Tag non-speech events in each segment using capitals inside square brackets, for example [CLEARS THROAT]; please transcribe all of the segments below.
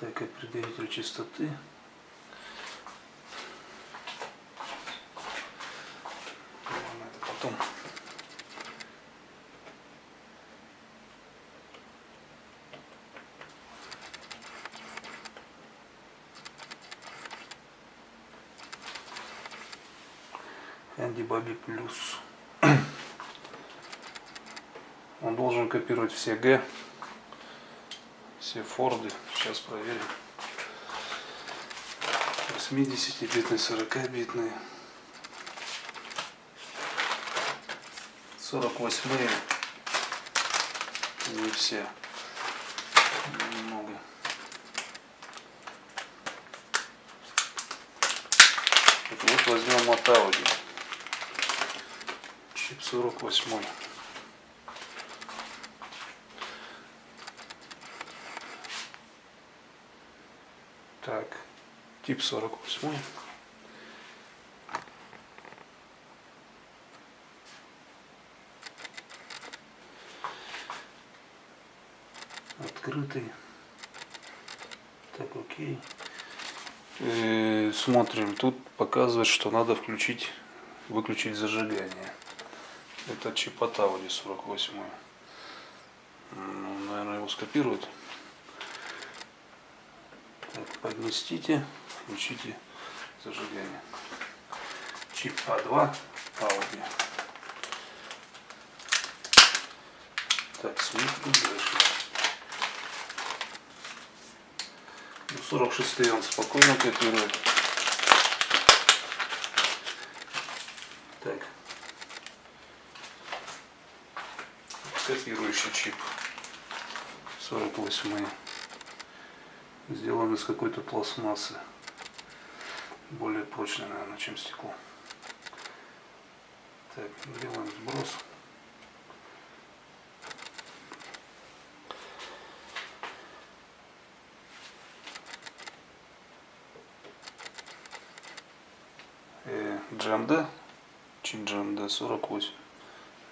Так, частоты. Ладно, это потом. Анди Баби плюс. [CLEARS THROAT] Он должен копировать все Г, все Форды. Сейчас проверим. 80-битный, 40-битный. 48-е. Не все. Немного. Так вот возьмем от Audi. Чип 48. Так, тип 48. Открытый. Так, окей. Э, смотрим, тут показывает, что надо включить, выключить зажигание. Это чип от Audi 48. Ну, наверное, его скопируют. Так, подместите, включите зажигание. Чип А2 Audi. Так, смотрим дальше. Ну, 46 он спокойно копирует. Так. Копирующий чип. 48 сделан из какой-то пластмассы более прочной наверное чем стекло. Так делаем сброс. GMD чип GMD 48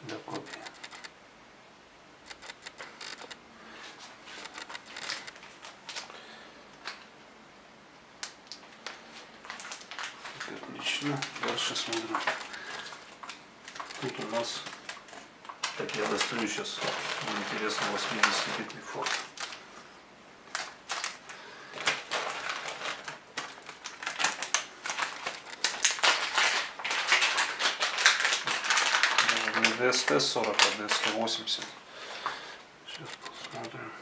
для копии отлично дальше смотрим тут у нас так я достаю сейчас интересно 80 битный форт DST 40, а DST 80. Сейчас посмотрим.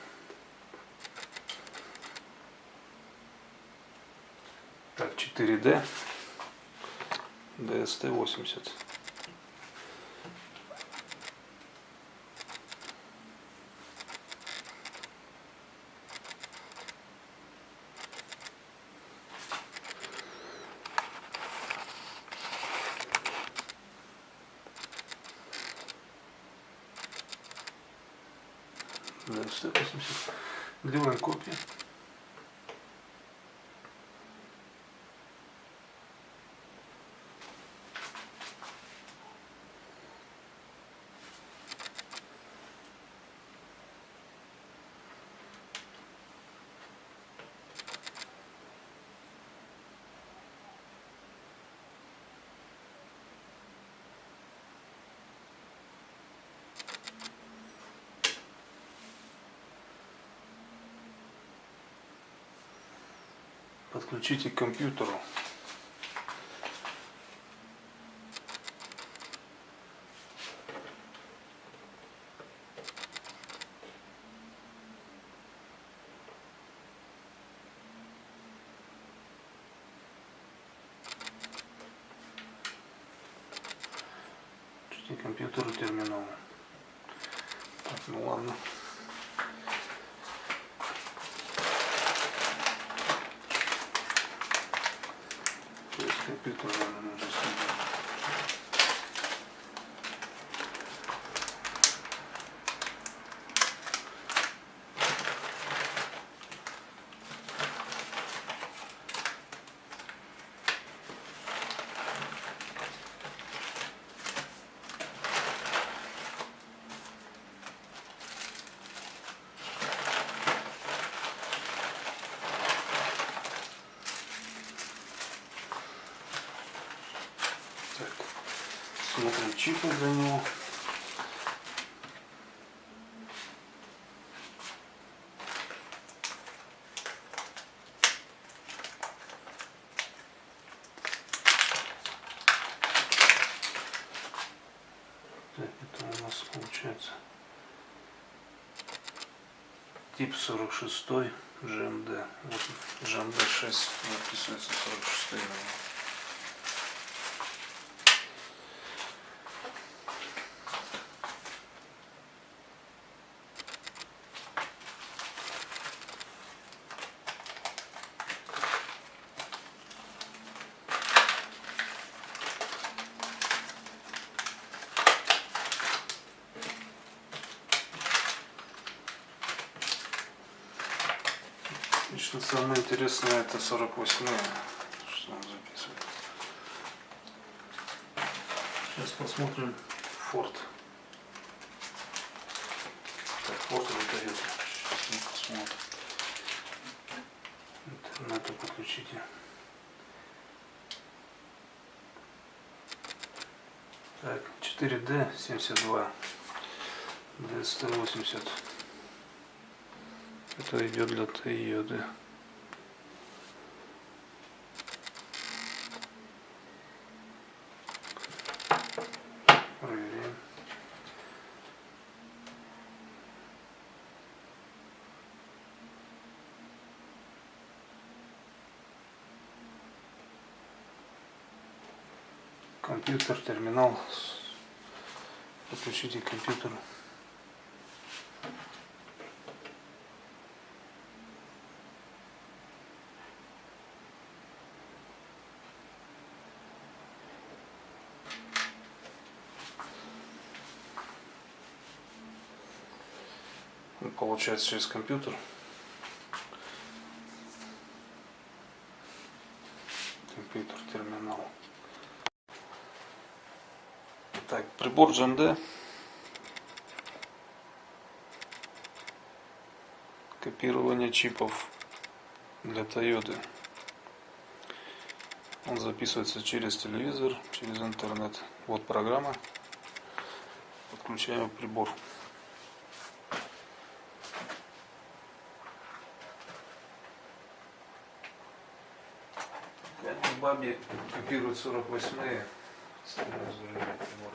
Так, 4D. DST 80. DST 80. Делаем копию. Подключите к компьютеру. Компьютеру терминал. Так, ну ладно. Компьютер, Смотрим чипы для него. Так, это у нас получается тип 46 GMD. Вот GMD 6 написывается 46 номер. Лично самое интересное это 48 что он записывает. Сейчас посмотрим Форд. Так, Форд выдает. Сейчас мы посмотрим. Интернету подключите. Так, 4D 72. D180. Это идет для Тойоты. Компьютер, терминал. Подключите к Получается через компьютер. Компьютер, терминал. Так, прибор GMD. Копирование чипов для Toyota. Он записывается через телевизор, через интернет. Вот программа. Подключаем прибор. Баби копирует 48-е. Сразу же прибор.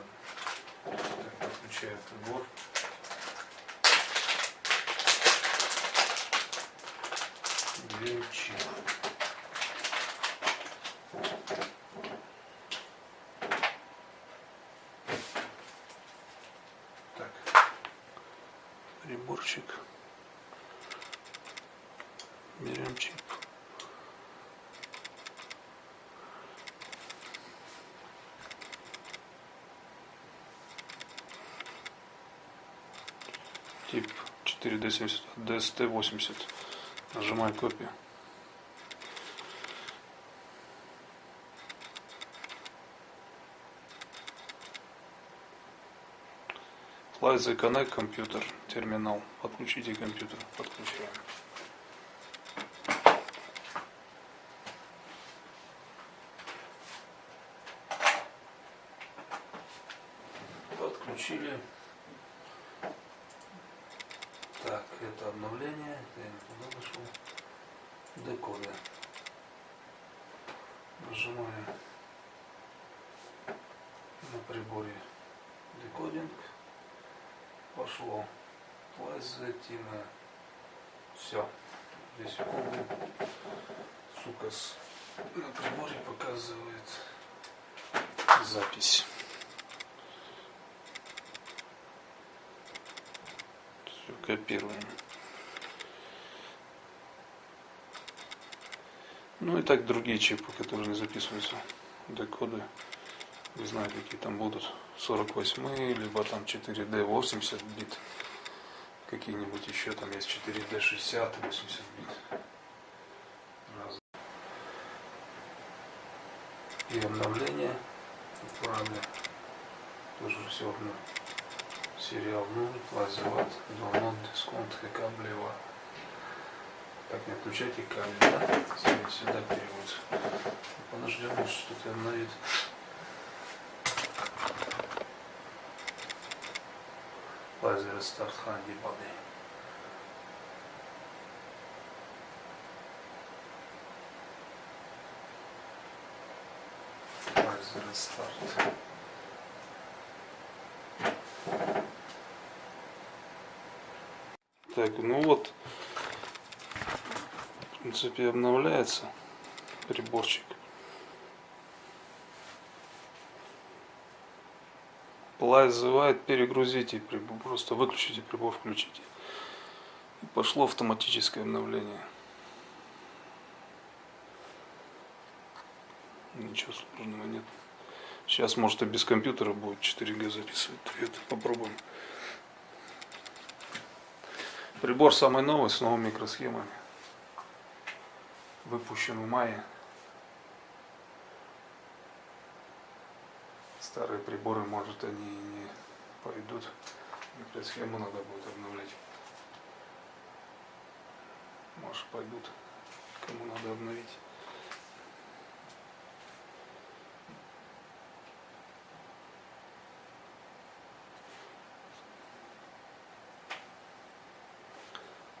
Так. Так. Приборчик. Берем чип. тип 4D70, DST80. Нажимаю копию. The Connect компьютер, терминал. Подключите компьютер. Подключаем. Подключили. Так, это обновление. Это я не туда нашел. Декодер. Нажимаем на приборе декодинг. Пошло. Плазатина. Все. Здесь угол. Сукас на приборе показывает запись. Все копируем. Ну и так другие чипы, которые не записываются. Декоды. Не знаю, какие там будут. 48 либо там 4D 80 бит. Какие-нибудь еще там есть 4D 60 80 бит. Раз. И обновление. Правда. Тоже все равно. Сериал 0, лазеват, download, дисконт, каблева. Так, не отключайте кабель, да? Сюда, сюда переводится. Подождем, что-то обновит. Laser Start Handy Body. Laser Start. Так, ну вот, в принципе, обновляется приборчик. Плай зазывает, перегрузите прибор, просто выключите прибор, включите. И пошло автоматическое обновление. Ничего сложного нет. Сейчас, может, и без компьютера будет 4G записывать. Это попробуем. Прибор самый новый, с новыми микросхемами. Выпущен в мае. Старые приборы, может, они не пойдут. Микросхему надо будет обновлять. Может, пойдут. Кому надо обновить.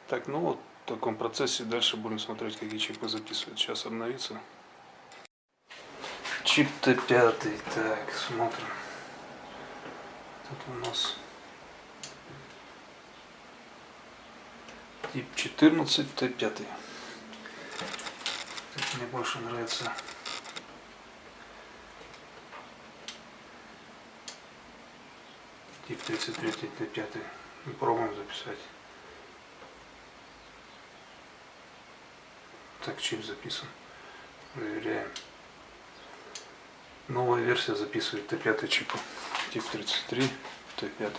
Так, ну вот в таком процессе дальше будем смотреть, какие чипы записывают. Сейчас обновится. Чип Т5. Так, смотрим. Тут у нас тип 14 Т5. Так, мне больше нравится тип 33 Т5. Пробуем записать. Так, чип записан. Проверяем. Новая версия записывает Т5 чипа. Тип 33, Т5.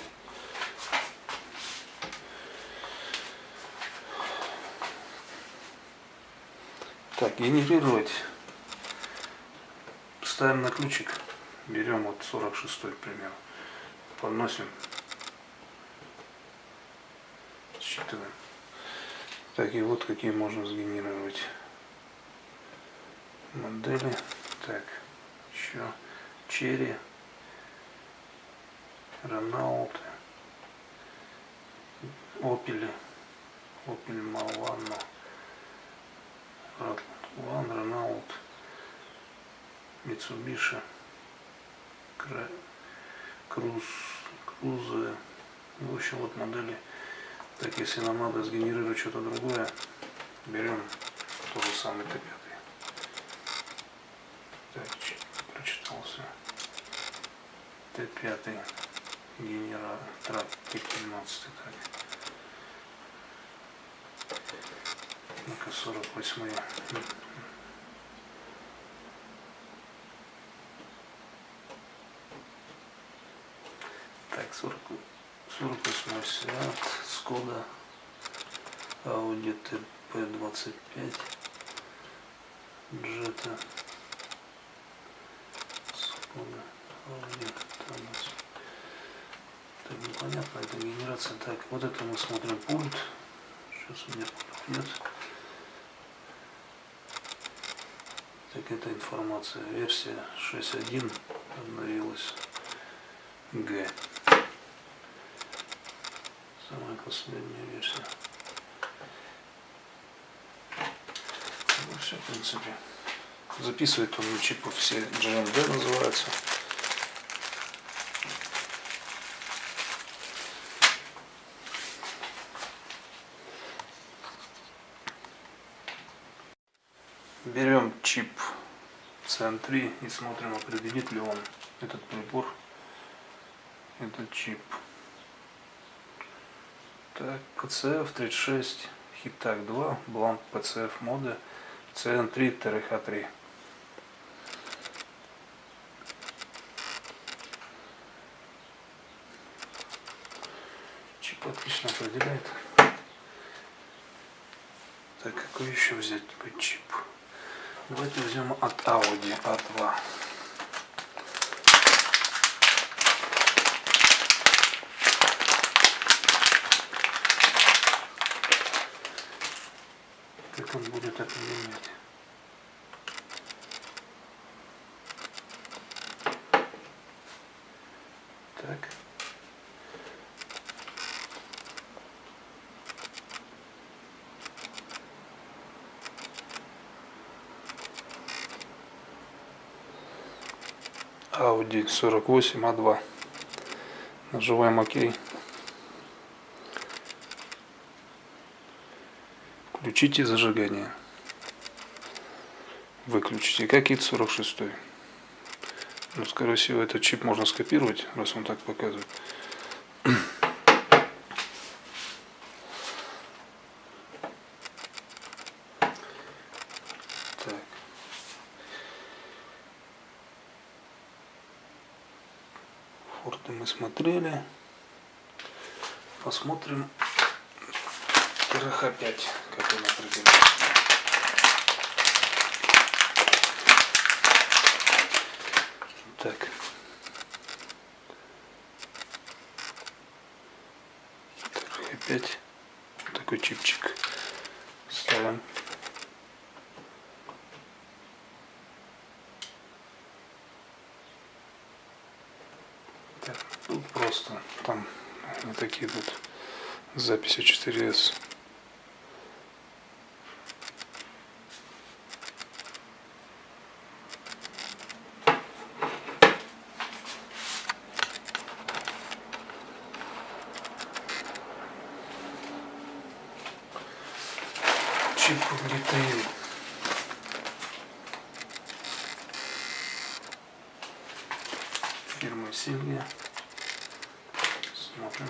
Так, генерировать. Ставим на ключик. Берем вот 46 пример. Подносим. Считываем. Так, и вот какие можно сгенерировать модели. Так, еще Черри, Роналд, Опели, Опель Малвано, Ван, Роналд, Митсубиши, Круз, Крузы. В общем, вот модели так, если нам надо сгенерировать что-то другое, берем тот же самый Т5. Так, прочитался. Т5 генератор Т15. Так. Ну-ка, 48 Так, 40 48 Seat, Skoda, Audi TP25, Jetta, Skoda, Audi Thomas. Так, непонятно, это генерация. Так, вот это мы смотрим пульт. Сейчас у меня пульт нет. Так, это информация. Версия 6.1 обновилась. Г. Самая последняя. Ну все, в принципе. Записывает он чипы все GMD называются. Берем чип CN3 и смотрим, определит ли он этот прибор, этот чип. Так, PCF 36, Хитак 2, бланк PCF моды CN3 TRH3. Чип отлично определяет. Так, какой еще взять чип? Давайте возьмем от Audi A2. он будет это менять. Так. Audi 48 А2. Нажимаем ОК. Включите зажигание. Выключите. Как ИТ 46. Ну, скорее всего, этот чип можно скопировать, раз он так показывает. Так. Форты мы смотрели. Посмотрим ТРХ-5, как он определяется. Так. ТРХ-5. Такой чипчик. Ставим. Так, тут просто там не такие тут записи 4S. Детейл. Фирма Сильвия. Смотрим.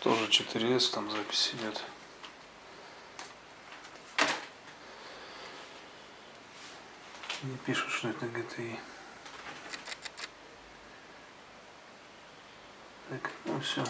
Тоже 4S, там запись идет. Не пишут, что это GTI. Так, ну все.